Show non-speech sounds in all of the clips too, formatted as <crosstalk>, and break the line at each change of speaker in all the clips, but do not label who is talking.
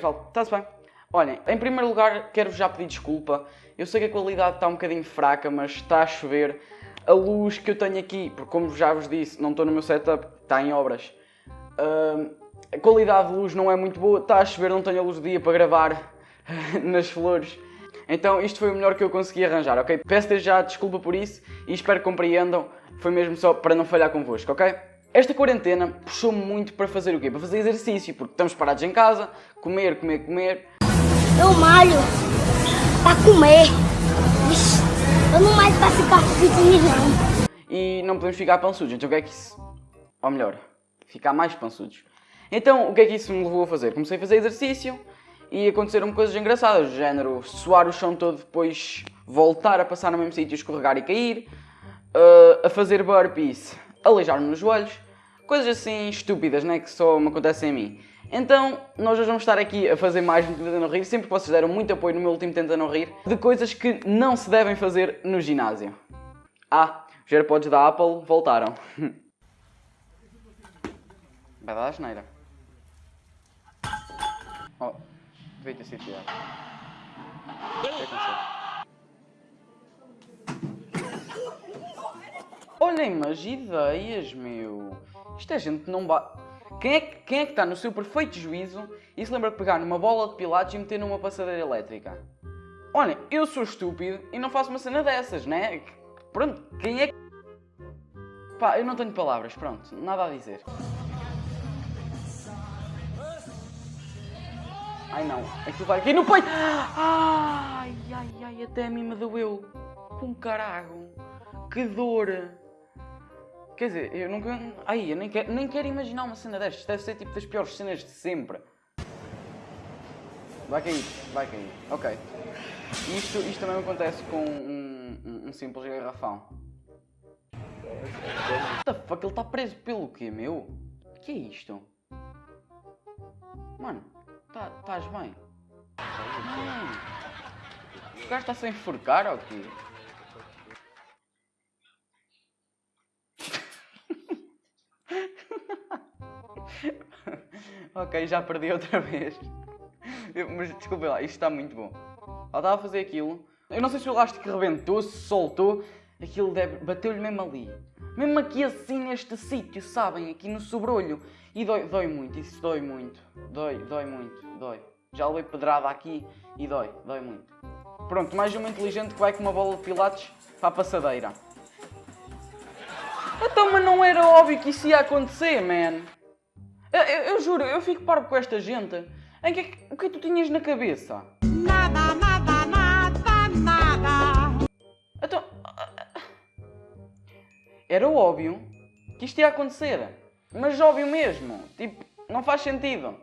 pessoal, está-se bem. Olhem, em primeiro lugar quero-vos já pedir desculpa. Eu sei que a qualidade está um bocadinho fraca, mas está a chover. A luz que eu tenho aqui, porque como já vos disse, não estou no meu setup, está em obras. Uh, a qualidade de luz não é muito boa, está a chover, não tenho a luz do dia para gravar <laughs> nas flores. Então isto foi o melhor que eu consegui arranjar, ok? Peço-te já desculpa por isso e espero que compreendam. Foi mesmo só para não falhar convosco, ok? Esta quarentena puxou-me muito para fazer o quê? Para fazer exercício, porque estamos parados em casa, comer, comer, comer.
Eu malho para comer. Eu não malho para ficar fitness não.
E não podemos ficar pançudos, então o que é que isso... Ou melhor, ficar mais pançudos. Então, o que é que isso me levou a fazer? Comecei a fazer exercício e aconteceram coisas engraçadas, do género suar o chão todo, depois voltar a passar no mesmo sítio, escorregar e cair, uh, a fazer burpees, aleijar-me nos joelhos, coisas assim estúpidas, né, que só me acontecem a mim. Então, nós hoje vamos estar aqui a fazer mais um Tenta Não Rir, sempre que vocês deram muito apoio no meu último Tenta Não Rir, de coisas que não se devem fazer no ginásio. Ah, os AirPods da Apple voltaram. <laughs> Vai dar a geneira. Oh, devia ter sido tirado. O que aconteceu? Olhem, mas ideias, meu. Isto é gente não bate. Quem é, que, é está no seu perfeito juízo e se lembra de pegar numa bola de pilates e meter numa passadeira elétrica? Olhem, eu sou estúpido e não faço uma cena dessas, né? Pronto, quem é que... Pá, eu não tenho palavras, pronto, nada a dizer. Ai não, aquilo vai aqui no peito! Ai, ai, ai, até a mim me doeu. Com caralho. Que dor. Quer dizer, eu nunca... Ai, eu nem quero, nem quero imaginar uma cena destas. Deve ser tipo das piores cenas de sempre. Vai cair, vai cair. Ok. Isto, isto também acontece com um, um, um simples garrafão. What the fuck? Ele está preso pelo quê, meu? O que é isto? Mano, estás tá, bem? Mano, o gajo está sem enforcar ou quê? <laughs> ok, já perdi outra vez. Mas desculpa lá, isto está muito bom. Ela estava a fazer aquilo. Eu não sei se o elástico rebentou, se soltou. Aquilo bateu-lhe mesmo ali. Mesmo aqui assim neste sítio, sabem? Aqui no sobrolho. E dói, dói muito, isso dói muito. Dói, dói muito, dói. Já levei pedrada aqui e dói, dói muito. Pronto, mais uma inteligente que vai com uma bola de pilates para a passadeira. Então, mas não era óbvio que isso ia acontecer, man. Eu, eu, eu juro, eu fico parvo com esta gente. Em que, o que é que tu tinhas na cabeça? Nada, nada, nada, nada. Então... Era óbvio que isto ia acontecer. Mas óbvio mesmo. Tipo, não faz sentido.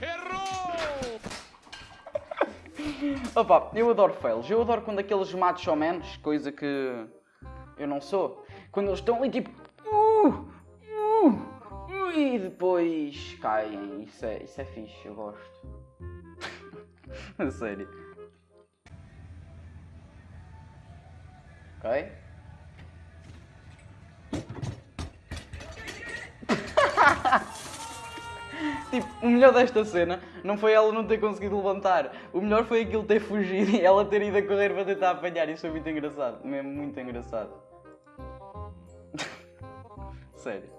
Errou! Opa, eu adoro fails. Eu adoro quando aqueles menos, coisa que eu não sou. Quando eles estão ali tipo... Uh, uh, uh, e depois caem. Isso é, isso é fixe, eu gosto. <laughs> A sério. Ok? <laughs> tipo, o melhor desta cena não foi ela não ter conseguido levantar. O melhor foi aquilo ter fugido e ela ter ido a correr para tentar apanhar. Isso foi muito engraçado. Mesmo muito engraçado. Sério.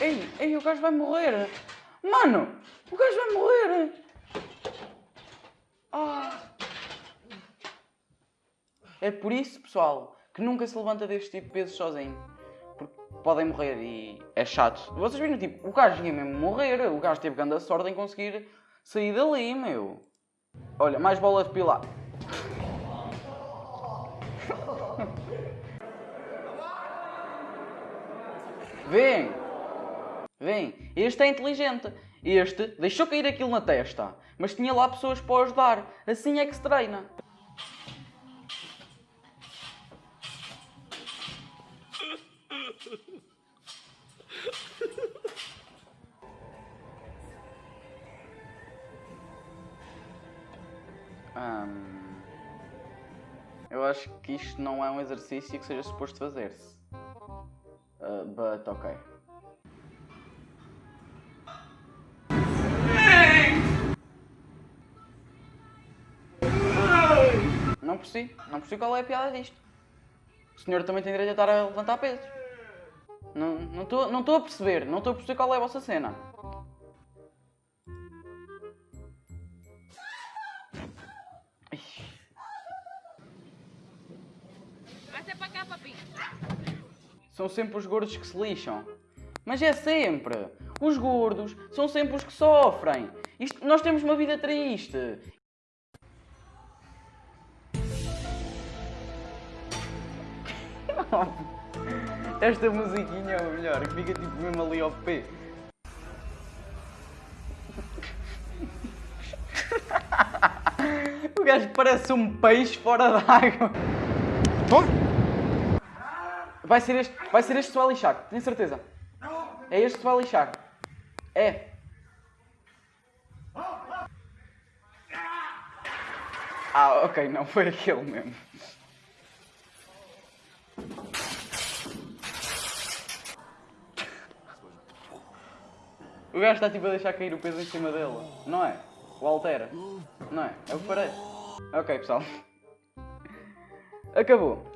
Ei, ei, o gajo vai morrer! Mano, o gajo vai morrer! Ah. É por isso, pessoal, que nunca se levanta deste tipo de peso sozinho podem morrer e é chato. Vocês viram, tipo, o gajo ia mesmo morrer, o gajo teve grande sorte em conseguir sair dali, meu. Olha, mais bola de pilar. <laughs> Vem! Vem! Este é inteligente. Este deixou cair aquilo na testa, mas tinha lá pessoas para ajudar. Assim é que se treina. <laughs> Eu acho que isto não é um exercício que seja suposto fazer-se. Uh, but ok. Não percebi, não percebi qual é a piada disto. O senhor também tem direito a estar a levantar pesos. Não estou não não a perceber, não estou a perceber qual é a vossa cena. São sempre os gordos que se lixam. Mas é sempre. Os gordos são sempre os que sofrem. Isto, nós temos uma vida triste. <laughs> Esta musiquinha é o melhor, que fica tipo mesmo ali ao pé. <laughs> O gajo parece um peixe fora d'água. Vai ser este, vai ser este que se vai lixar, tenho certeza. É este que se vai lixar. É. Ah, ok, não, foi aquele mesmo. O gajo está tipo a deixar cair o peso em cima dele, não é? O altera, não é? É o que parece. Ok, pessoal. Acabou.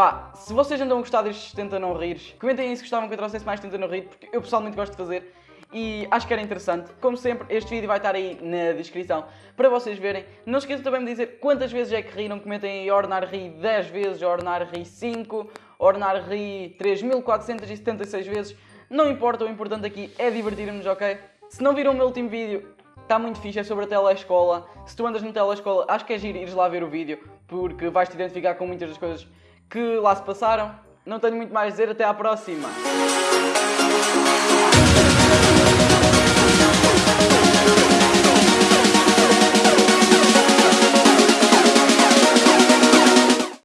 Pá, se vocês andam a gostar destes Tenta Não Rires, comentem aí se gostavam que eu trouxesse mais Tenta Não Rir, porque eu pessoalmente gosto de fazer e acho que era interessante. Como sempre, este vídeo vai estar aí na descrição para vocês verem. Não esqueçam também de dizer quantas vezes é que riram. Comentem aí Ornar Ri 10 vezes, Ornar Ri 5, Ornar Ri 3476 vezes. Não importa, o importante aqui é divertirmos, ok? Se não viram o meu último vídeo, está muito fixe, é sobre a telescola. Se tu andas no telescola, acho que é giro ires lá ver o vídeo, porque vais-te identificar com muitas das coisas que lá se passaram. Não tenho muito mais a dizer, até à próxima!